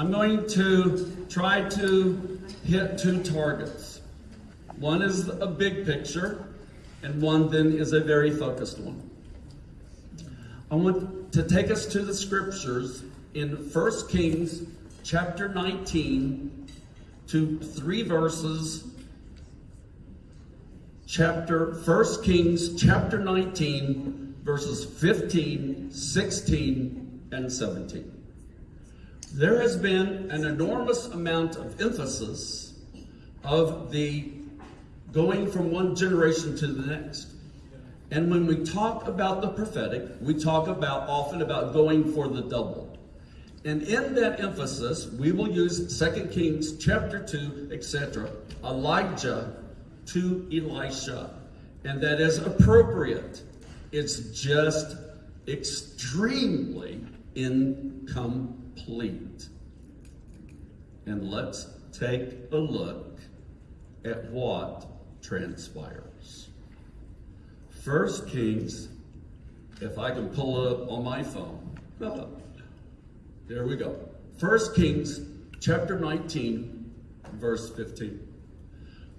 I'm going to try to hit two targets. One is a big picture, and one then is a very focused one. I want to take us to the scriptures in 1 Kings chapter 19 to three verses. Chapter 1 Kings chapter 19 verses 15, 16, and 17. There has been an enormous amount of emphasis of the going from one generation to the next. And when we talk about the prophetic, we talk about often about going for the double. And in that emphasis, we will use 2 Kings chapter 2, etc., Elijah to Elisha. And that is appropriate. It's just extremely incomplete. And let's take a look at what transpires. First Kings, if I can pull up on my phone. Oh, there we go. First Kings chapter 19, verse 15.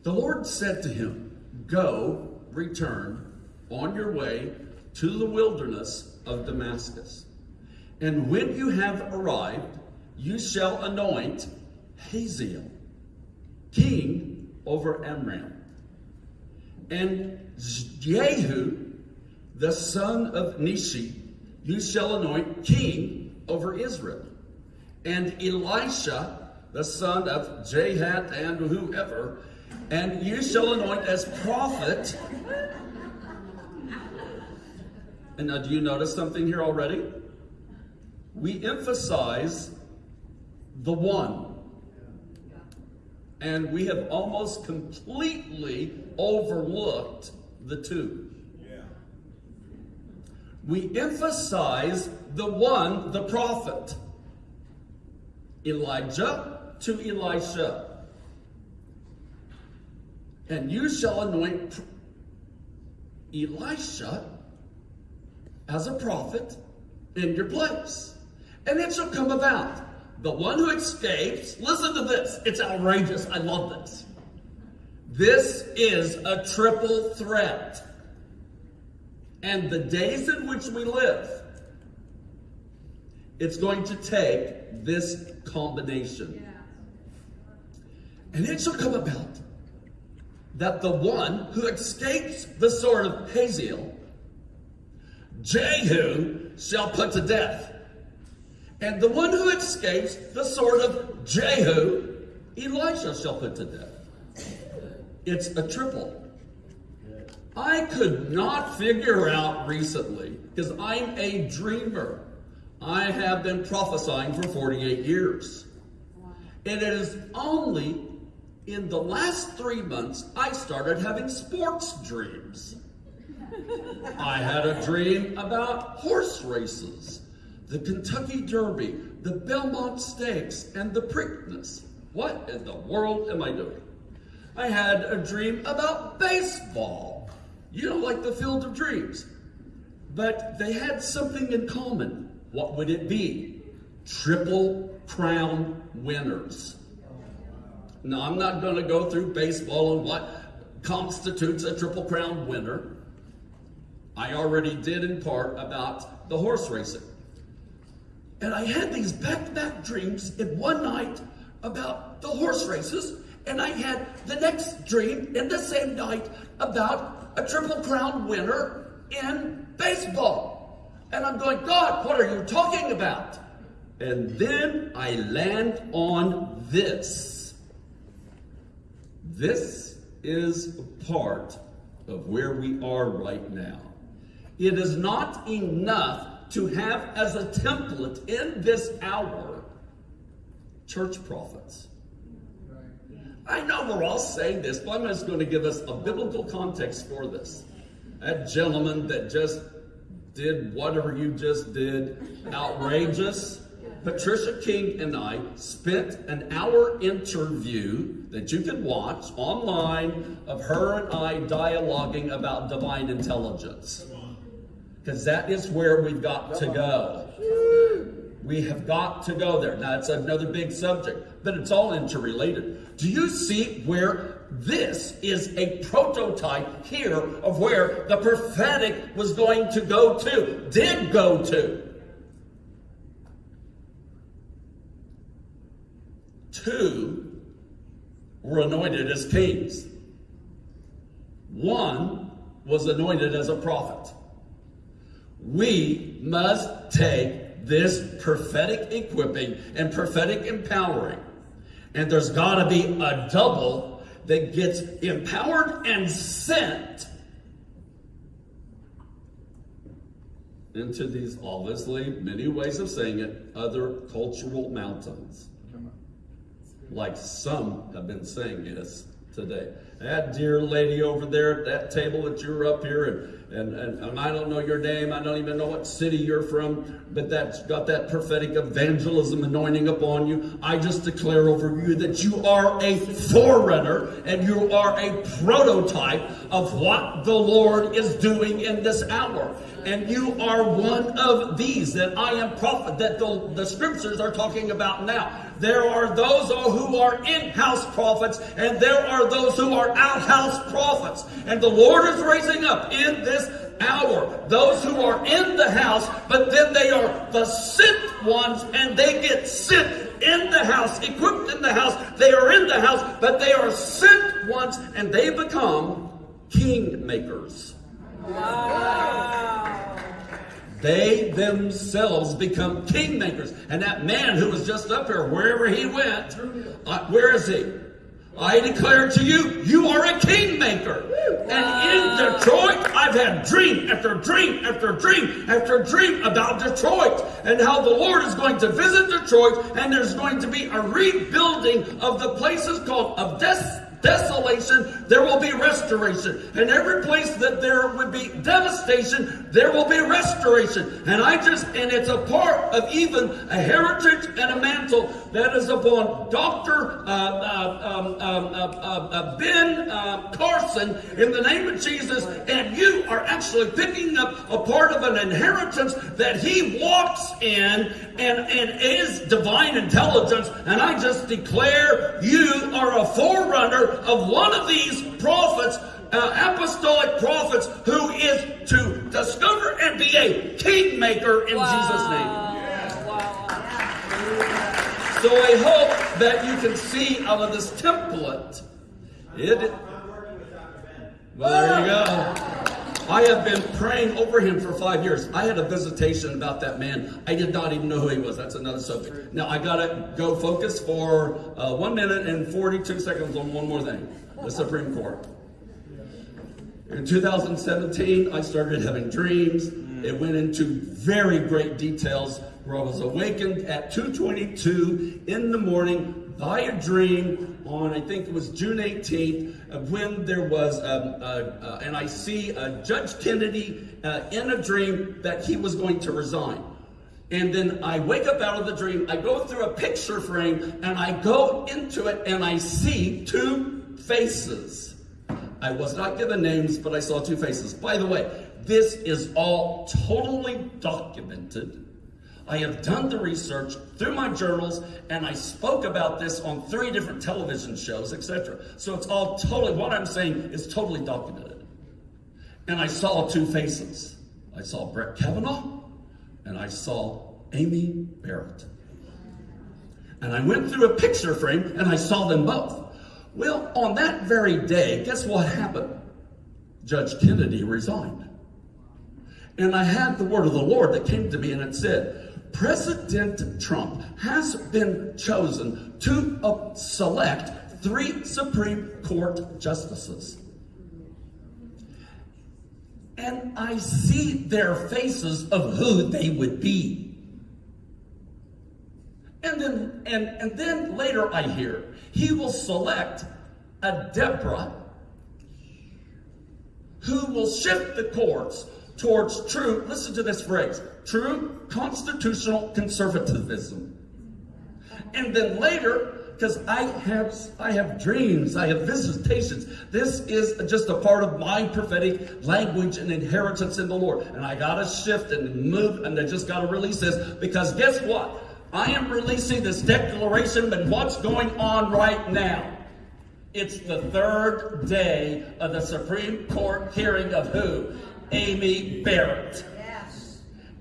The Lord said to him, Go, return on your way to the wilderness of Damascus. And when you have arrived, you shall anoint Hazael, king over Amram. And Jehu, the son of Nimshi, you shall anoint king over Israel. And Elisha, the son of Jahat and whoever, and you shall anoint as prophet. And now, do you notice something here already? We emphasize the one. And we have almost completely overlooked the two. We emphasize the one, the prophet. Elijah to Elisha. And you shall anoint Elisha as a prophet in your place. And it shall come about. The one who escapes, listen to this. It's outrageous. I love this. This is a triple threat. And the days in which we live, it's going to take this combination. And it shall come about that the one who escapes the sword of Hazael, Jehu, shall put to death. And the one who escapes the sword of Jehu, Elisha shall put to death. It's a triple. I could not figure out recently, because I'm a dreamer. I have been prophesying for 48 years. And it is only in the last three months I started having sports dreams. I had a dream about horse races, the Kentucky Derby, the Belmont Stakes, and the Preakness. What in the world am I doing? I had a dream about baseball, you know, like the Field of Dreams. But they had something in common. What would it be? Triple crown winners. Now, I'm not going to go through baseball and what constitutes a triple crown winner. I already did in part about the horse racing. And I had these back to back dreams in one night about the horse races, and I had the next dream in the same night about a triple crown winner in baseball. And I'm going, God, what are you talking about? And then I land on this. This is a part of where we are right now. It is not enough to have as a template in this hour church prophets. I know we're all saying this, but I'm just going to give us a biblical context for this. That gentleman that just did whatever you just did, outrageous. Patricia King and I spent an hour interview that you can watch online of her and I dialoguing about divine intelligence. Because that is where we've got to go. We have got to go there. Now, it's another big subject, but it's all interrelated. Do you see where this is a prototype here of where the prophetic was going to go to, did go to? Two were anointed as kings. One was anointed as a prophet. We must take this prophetic equipping and prophetic empowering, and there's got to be a double that gets empowered and sent into these obviously many ways of saying it other cultural mountains. Like some have been saying is today. That dear lady over there at that table that you're up here, and, and, and, and, I don't know your name, I don't even know what city you're from, but that's got that prophetic evangelism anointing upon you. I just declare over you that you are a forerunner and you are a prototype of what the Lord is doing in this hour. And you are one of these that I am prophet, that the, the scriptures are talking about now. There are those who are in-house prophets, and there are those who are outhouse prophets. And the Lord is raising up in this hour those who are in the house, but then they are the sent ones, and they get sent in the house, equipped in the house. They are in the house, but they are sent ones, and they become king makers. Wow. They themselves become kingmakers. And that man who was just up here, wherever he went, uh, where is he? I declare to you, you are a kingmaker. And in Detroit, I've had dream after dream after dream after dream about Detroit and how the Lord is going to visit Detroit and there's going to be a rebuilding of the places called of death desolation, there will be restoration. And every place that there would be devastation, there will be restoration. And I just, and it's a part of even a heritage and a mantle that is upon Dr. Uh, uh, um, um, uh, uh, uh ben Carson in the name of Jesus. And you are actually picking up a part of an inheritance that he walks in and, and is divine intelligence. And I just declare you are a forerunner of one of these prophets, uh, apostolic prophets, who is to discover and be a kingmaker in wow. Jesus' name. So I hope that you can see out of this template. It, well, there you go. I have been praying over him for five years. I had a visitation about that man. I did not even know who he was. That's another subject. Now I gotta go focus for uh, one minute and 42 seconds on one more thing. The Supreme Court. In 2017, I started having dreams. It went into very great details where I was awakened at 2.22 in the morning by a dream on, I think it was June 18th, when there was, um, uh, and I see uh, Judge Kennedy uh, in a dream that he was going to resign. And then I wake up out of the dream, I go through a picture frame, and I go into it, and I see two faces. I was not given names, but I saw two faces. By the way, this is all totally documented I have done the research through my journals and I spoke about this on three different television shows, etc. So it's all totally, what I'm saying is totally documented. And I saw two faces. I saw Brett Kavanaugh and I saw Amy Barrett. And I went through a picture frame and I saw them both. Well, on that very day, guess what happened? Judge Kennedy resigned. And I had the word of the Lord that came to me and it said, President Trump has been chosen to uh, select three Supreme Court justices. And I see their faces of who they would be. And then, and, and then later I hear he will select a Deborah who will shift the courts towards true, listen to this phrase, true constitutional conservatism. And then later, because I have I have dreams, I have visitations. This is just a part of my prophetic language and inheritance in the Lord. And I gotta shift and move, and I just gotta release this because guess what? I am releasing this declaration, but what's going on right now? It's the third day of the Supreme Court hearing of who? Amy Barrett.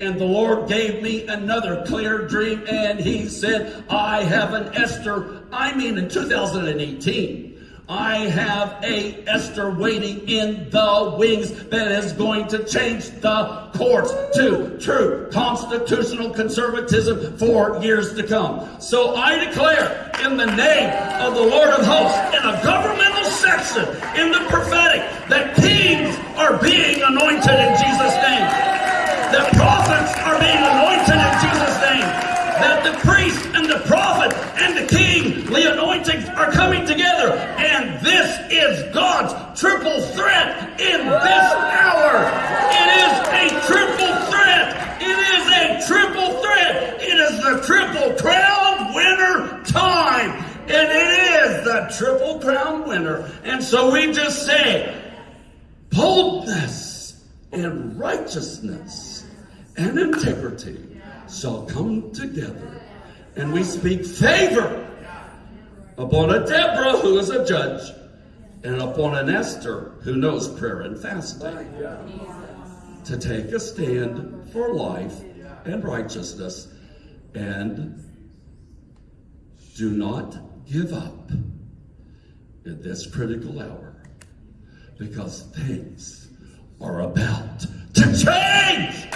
And the Lord gave me another clear dream, and He said, I have an Esther. I mean, in 2018. I have a Esther waiting in the wings that is going to change the courts to true constitutional conservatism for years to come. So I declare in the name of the Lord of hosts in a governmental section in the prophetic that kings are being anointed in Jesus' name that That the priest and the prophet and the king, the anointings are coming together. And this is God's triple threat in this hour. It is a triple threat. It is a triple threat. It is the triple crown winner time. And it is the triple crown winner. And so we just say, boldness and righteousness and integrity shall come together. And we speak favor upon a Deborah who is a judge and upon an Esther who knows prayer and fasting to take a stand for life and righteousness and do not give up in this critical hour because things are about to change.